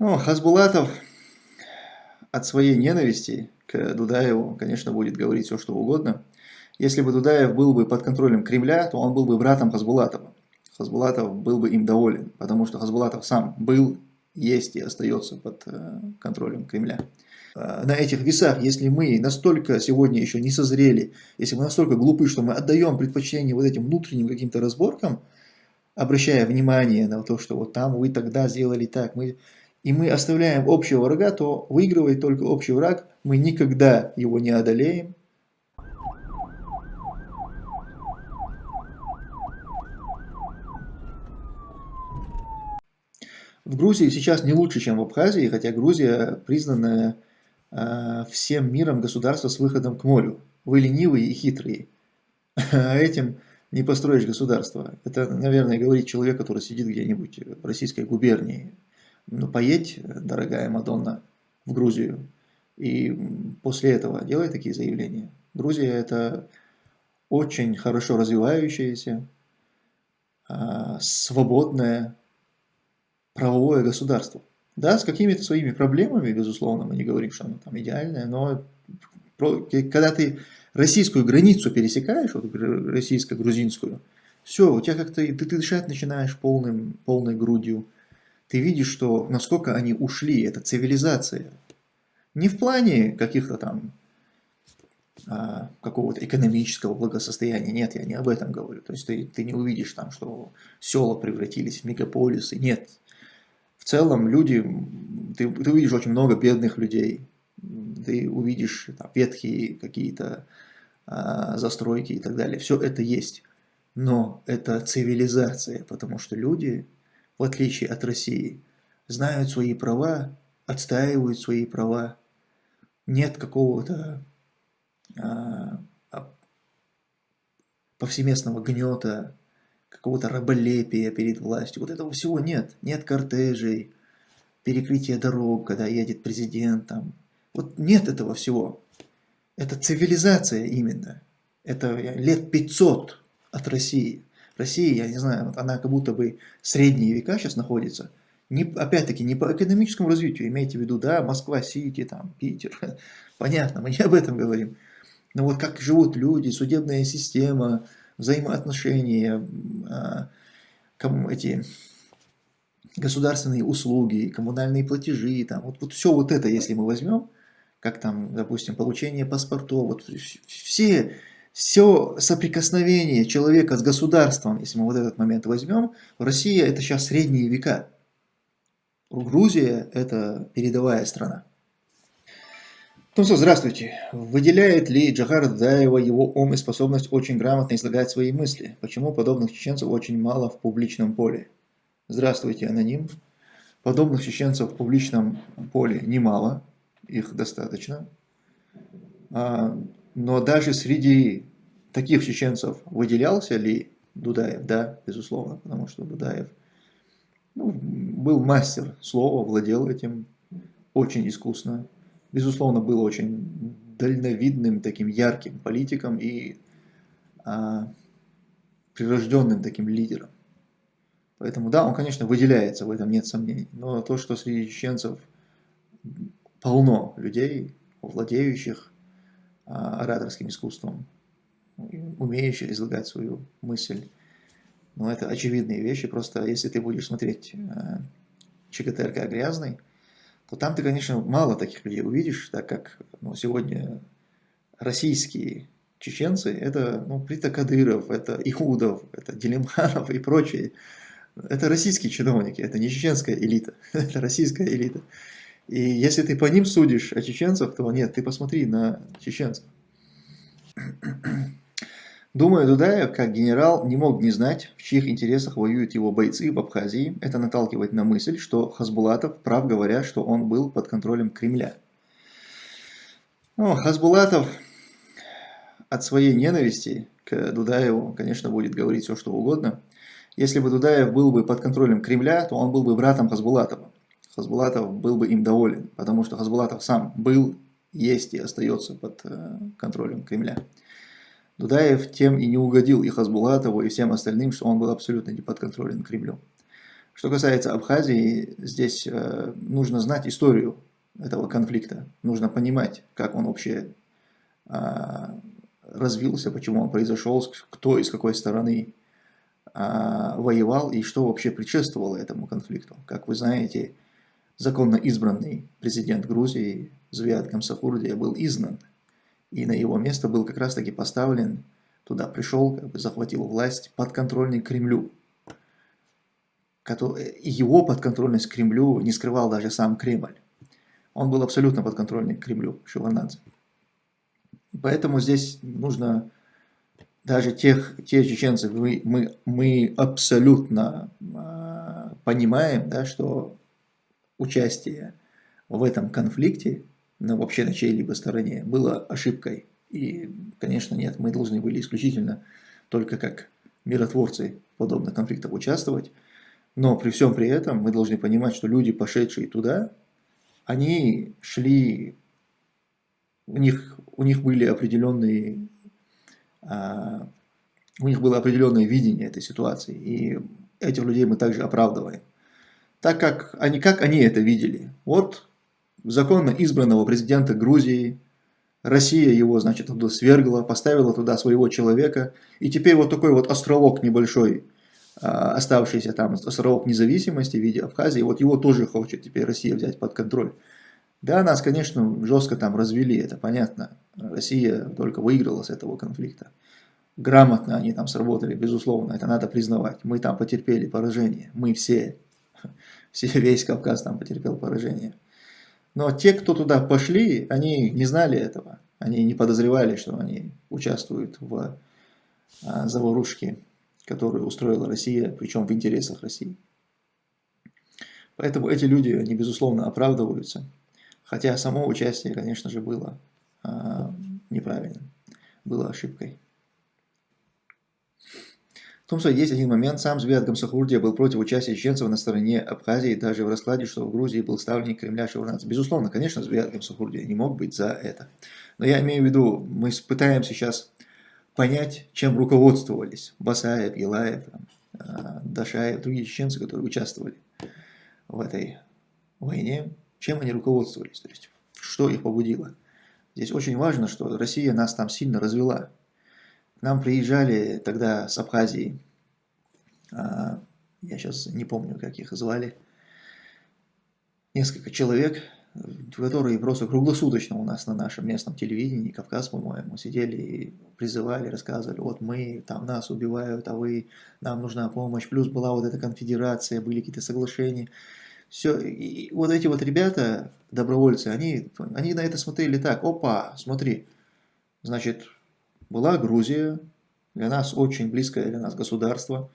Ну, Хасбулатов от своей ненависти к Дудаеву, конечно, будет говорить все, что угодно. Если бы Дудаев был бы под контролем Кремля, то он был бы братом Хасбулатова. Хасбулатов был бы им доволен, потому что Хасбулатов сам был, есть и остается под э, контролем Кремля. Э, на этих весах, если мы настолько сегодня еще не созрели, если мы настолько глупы, что мы отдаем предпочтение вот этим внутренним каким-то разборкам, обращая внимание на то, что вот там вы тогда сделали так, мы и мы оставляем общего врага, то выигрывает только общий враг, мы никогда его не одолеем. В Грузии сейчас не лучше, чем в Абхазии, хотя Грузия признанная э, всем миром государство с выходом к морю. Вы ленивые и хитрые. А этим не построишь государство. Это, наверное, говорит человек, который сидит где-нибудь в российской губернии ну, поедь, дорогая Мадонна, в Грузию, и после этого делай такие заявления. Грузия это очень хорошо развивающееся, а, свободное правовое государство. Да, с какими-то своими проблемами, безусловно, мы не говорим, что оно там идеальное, но когда ты российскую границу пересекаешь, вот российско-грузинскую, все, у тебя как-то, ты, ты дышать начинаешь полным, полной грудью, ты видишь, что насколько они ушли, это цивилизация. Не в плане каких-то там а, какого-то экономического благосостояния, нет, я не об этом говорю. То есть ты, ты не увидишь там, что села превратились в мегаполисы, нет. В целом люди, ты, ты увидишь очень много бедных людей, ты увидишь там, ветхие какие-то а, застройки и так далее. Все это есть. Но это цивилизация, потому что люди в отличие от России, знают свои права, отстаивают свои права. Нет какого-то а, а, повсеместного гнета, какого-то раболепия перед властью. Вот этого всего нет. Нет кортежей, перекрытия дорог, когда едет президент. Там. Вот нет этого всего. Это цивилизация именно. Это лет 500 от России. Россия, я не знаю, она как будто бы средние века сейчас находится. Опять-таки, не по экономическому развитию, имейте в виду, да, Москва, Сити, там, Питер. Понятно, мы не об этом говорим. Но вот как живут люди, судебная система, взаимоотношения, а, эти государственные услуги, коммунальные платежи, там, вот, вот все вот это, если мы возьмем, как там, допустим, получение паспортов, вот все все соприкосновение человека с государством, если мы вот этот момент возьмем, Россия это сейчас средние века. Грузия это передовая страна. Ну что, здравствуйте. Выделяет ли Джахар Даева его ум и способность очень грамотно излагать свои мысли? Почему подобных чеченцев очень мало в публичном поле? Здравствуйте, аноним. Подобных чеченцев в публичном поле немало, их достаточно. Но даже среди таких чеченцев выделялся ли Дудаев? Да, безусловно, потому что Дудаев ну, был мастер слова, владел этим очень искусно. Безусловно, был очень дальновидным, таким ярким политиком и а, прирожденным таким лидером. Поэтому да, он, конечно, выделяется, в этом нет сомнений. Но то, что среди чеченцев полно людей, владеющих ораторским искусством, умеющих излагать свою мысль. Но это очевидные вещи, просто если ты будешь смотреть э, ЧГТРК грязный, то там ты, конечно, мало таких людей увидишь, так как ну, сегодня российские чеченцы, это ну, Прита Кадыров, это Иудов, это Делимханов и прочие. Это российские чиновники, это не чеченская элита, это российская элита. И если ты по ним судишь о чеченцах, то нет, ты посмотри на чеченцев. Думаю, Дудаев, как генерал, не мог не знать, в чьих интересах воюют его бойцы в Абхазии. Это наталкивает на мысль, что Хасбулатов прав говоря, что он был под контролем Кремля. Ну, Хасбулатов от своей ненависти к Дудаеву, конечно, будет говорить все, что угодно. Если бы Дудаев был бы под контролем Кремля, то он был бы братом Хасбулатова. Хасбулатов был бы им доволен, потому что Хасбулатов сам был, есть и остается под э, контролем Кремля. Дудаев тем и не угодил и Хасбулатову, и всем остальным, что он был абсолютно не подконтролен Кремлю. Что касается Абхазии, здесь э, нужно знать историю этого конфликта. Нужно понимать, как он вообще э, развился, почему он произошел, кто из какой стороны э, воевал и что вообще предшествовало этому конфликту. Как вы знаете, законно избранный президент Грузии Звиат Гамсахурдия был изгнан, и на его место был как раз таки поставлен, туда пришел, как бы захватил власть подконтрольный Кремлю его подконтрольность Кремлю не скрывал даже сам Кремль. Он был абсолютно подконтрольный Кремлю, Шеварнадзе. Поэтому здесь нужно даже тех, те чеченцы, мы, мы, мы абсолютно э, понимаем, да, что участие в этом конфликте, ну, вообще на чьей-либо стороне, было ошибкой. И, конечно, нет, мы должны были исключительно только как миротворцы в подобных конфликтах участвовать. Но при всем при этом мы должны понимать, что люди, пошедшие туда, они шли, у них, у них были определенные, а, у них было определенное видение этой ситуации, и этих людей мы также оправдываем. Так как они, как они это видели? Вот законно избранного президента Грузии, Россия его, значит, туда свергла, поставила туда своего человека, и теперь вот такой вот островок небольшой, а, оставшийся там островок независимости в виде Абхазии, вот его тоже хочет теперь Россия взять под контроль. Да, нас, конечно, жестко там развели, это понятно. Россия только выиграла с этого конфликта. Грамотно они там сработали, безусловно, это надо признавать. Мы там потерпели поражение, мы все весь Кавказ там потерпел поражение. Но те, кто туда пошли, они не знали этого. Они не подозревали, что они участвуют в а, заварушке которую устроила Россия, причем в интересах России. Поэтому эти люди, они безусловно оправдываются, хотя само участие, конечно же, было а, неправильным, было ошибкой. В том, что есть один момент, сам Звят Гамсахурдия был против участия чеченцев на стороне Абхазии, даже в раскладе, что в Грузии был ставленник Кремля Шеварнадзе. Безусловно, конечно, Звят Гамсахурдия не мог быть за это. Но я имею в виду, мы пытаемся сейчас понять, чем руководствовались Басаев, Елаев, а, Дашаев, другие чеченцы, которые участвовали в этой войне, чем они руководствовались, то есть что их побудило. Здесь очень важно, что Россия нас там сильно развела. Нам приезжали тогда с Абхазии, а, я сейчас не помню, как их звали, несколько человек, которые просто круглосуточно у нас на нашем местном телевидении, Кавказ, по-моему, сидели и призывали, рассказывали, вот мы, там нас убивают, а вы, нам нужна помощь. Плюс была вот эта конфедерация, были какие-то соглашения. Все, и вот эти вот ребята, добровольцы, они, они на это смотрели так, опа, смотри, значит, была Грузия, для нас очень близкое для нас государство,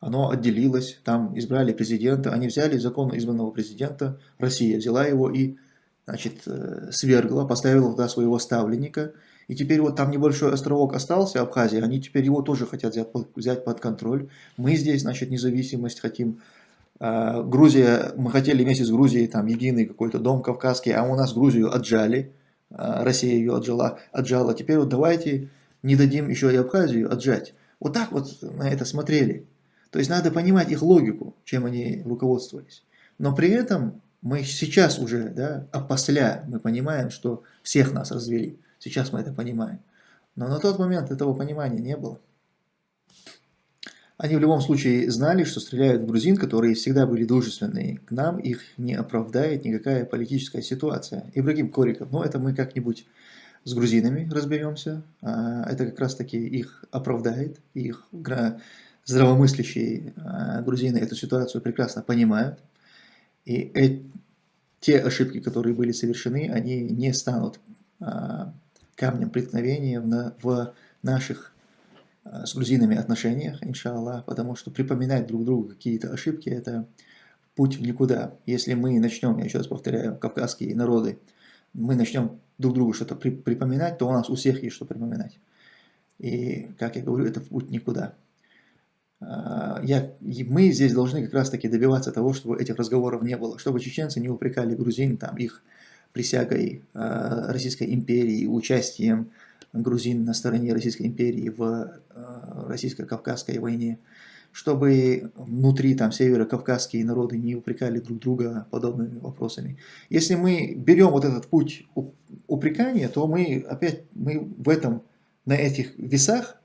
оно отделилось, там избрали президента, они взяли законно избранного президента, Россия взяла его и значит, э, свергла, поставила туда своего ставленника, и теперь вот там небольшой островок остался, Абхазия, они теперь его тоже хотят взять, взять под контроль. Мы здесь, значит, независимость хотим. А, Грузия, мы хотели вместе с Грузией там единый какой-то дом кавказский, а у нас Грузию отжали, а, Россия ее отжала, отжала. Теперь вот давайте не дадим еще и Абхазию отжать. Вот так вот на это смотрели. То есть надо понимать их логику, чем они руководствовались. Но при этом мы сейчас уже, да, опосля, мы понимаем, что всех нас развели. Сейчас мы это понимаем. Но на тот момент этого понимания не было. Они в любом случае знали, что стреляют в грузин, которые всегда были дружественные к нам, их не оправдает никакая политическая ситуация. Ибрагим Кориков, ну это мы как-нибудь с грузинами разберемся, а, это как раз таки их оправдает, их здравомыслящие а, грузины эту ситуацию прекрасно понимают. И э, те ошибки, которые были совершены, они не станут а, камнем преткновения в, в наших с грузинами отношениях, иншаллах, потому что припоминать друг другу какие-то ошибки – это путь в никуда. Если мы начнем, я еще раз повторяю, кавказские народы, мы начнем друг другу что-то при, припоминать, то у нас у всех есть что припоминать. И, как я говорю, это путь никуда. А, я, мы здесь должны как раз таки добиваться того, чтобы этих разговоров не было, чтобы чеченцы не упрекали грузин там, их присягой э, Российской империи, участием грузин на стороне Российской империи в э, российско-кавказской войне, чтобы внутри там северо-кавказские народы не упрекали друг друга подобными вопросами. Если мы берем вот этот путь упрекания, то мы опять мы в этом, на этих весах,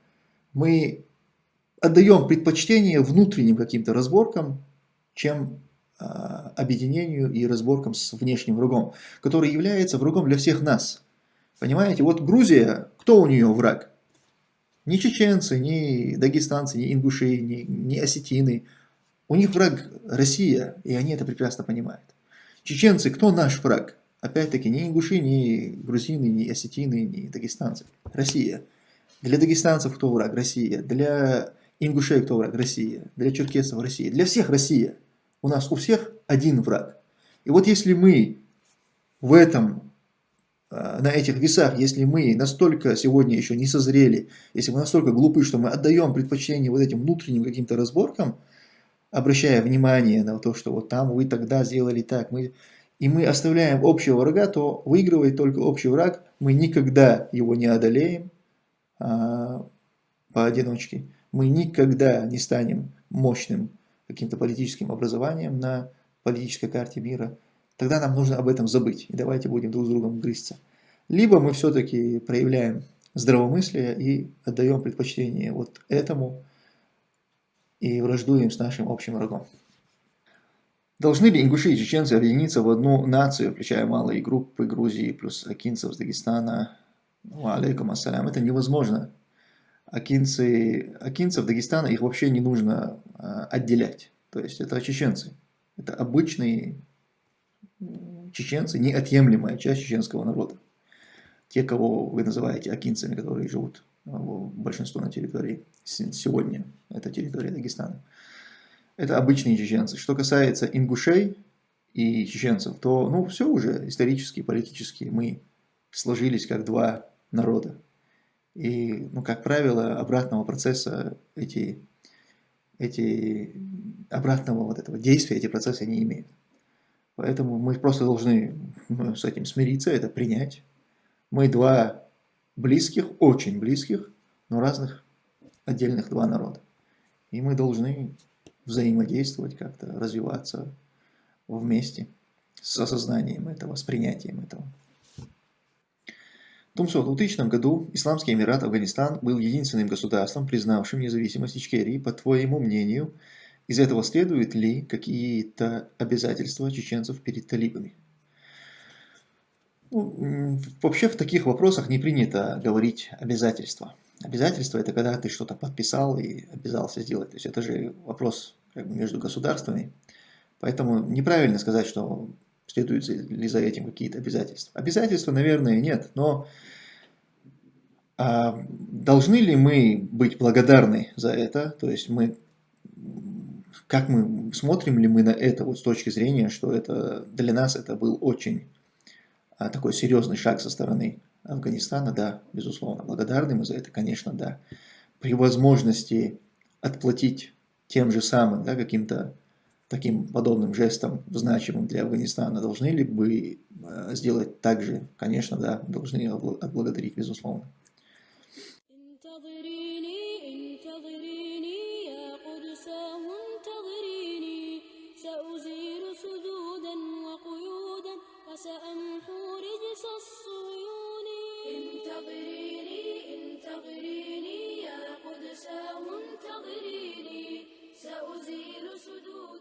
мы отдаем предпочтение внутренним каким-то разборкам, чем э, объединению и разборкам с внешним врагом, который является врагом для всех нас. Понимаете, вот Грузия, кто у нее враг? Ни чеченцы, ни дагестанцы, ни ингуши, ни, ни осетины. У них враг Россия, и они это прекрасно понимают. Чеченцы, кто наш враг? Опять-таки, ни ингуши, ни грузины, ни осетины, ни дагестанцы. Россия. Для дагестанцев кто враг? Россия. Для ингушей кто враг? Россия. Для черкесов Россия. Для всех Россия. У нас у всех один враг. И вот если мы в этом на этих весах, если мы настолько сегодня еще не созрели, если мы настолько глупы, что мы отдаем предпочтение вот этим внутренним каким-то разборкам, обращая внимание на то, что вот там вы тогда сделали так, мы, и мы оставляем общего врага, то выигрывает только общий враг, мы никогда его не одолеем а, поодиночке, мы никогда не станем мощным каким-то политическим образованием на политической карте мира, тогда нам нужно об этом забыть. И давайте будем друг с другом грызться. Либо мы все-таки проявляем здравомыслие и отдаем предпочтение вот этому и враждуем с нашим общим врагом. Должны ли ингуши и чеченцы объединиться в одну нацию, включая малые группы Грузии плюс акинцев с Дагестана? Ну, алейкум ассалям. Это невозможно. Акинцы, акинцев Дагестана их вообще не нужно а, отделять. То есть это чеченцы. Это обычные чеченцы неотъемлемая часть чеченского народа. Те, кого вы называете акинцами, которые живут а, большинство на территории сегодня, это территория Дагестана. Это обычные чеченцы. Что касается ингушей и чеченцев, то ну, все уже исторически, политически мы сложились как два народа. И, ну, как правило, обратного процесса эти, эти обратного вот этого действия эти процессы не имеют. Поэтому мы просто должны ну, с этим смириться, это принять. Мы два близких, очень близких, но разных отдельных два народа. И мы должны взаимодействовать как-то, развиваться вместе с осознанием этого, с принятием этого. В 2000 году Исламский Эмират Афганистан был единственным государством, признавшим независимость Ичкерии. По твоему мнению, из этого следуют ли какие-то обязательства чеченцев перед талибами? Ну, вообще в таких вопросах не принято говорить обязательства. Обязательство это когда ты что-то подписал и обязался сделать. То есть это же вопрос как бы, между государствами. Поэтому неправильно сказать, что следуют ли за этим какие-то обязательства. Обязательства, наверное, нет, но а, должны ли мы быть благодарны за это? То есть мы как мы, смотрим ли мы на это вот с точки зрения, что это для нас это был очень такой серьезный шаг со стороны Афганистана, да, безусловно, благодарны мы за это, конечно, да. При возможности отплатить тем же самым, да, каким-то таким подобным жестом, значимым для Афганистана, должны ли бы а, сделать так же? Конечно, да, должны отблагодарить, безусловно. عسى انتظريني سأزيل سدود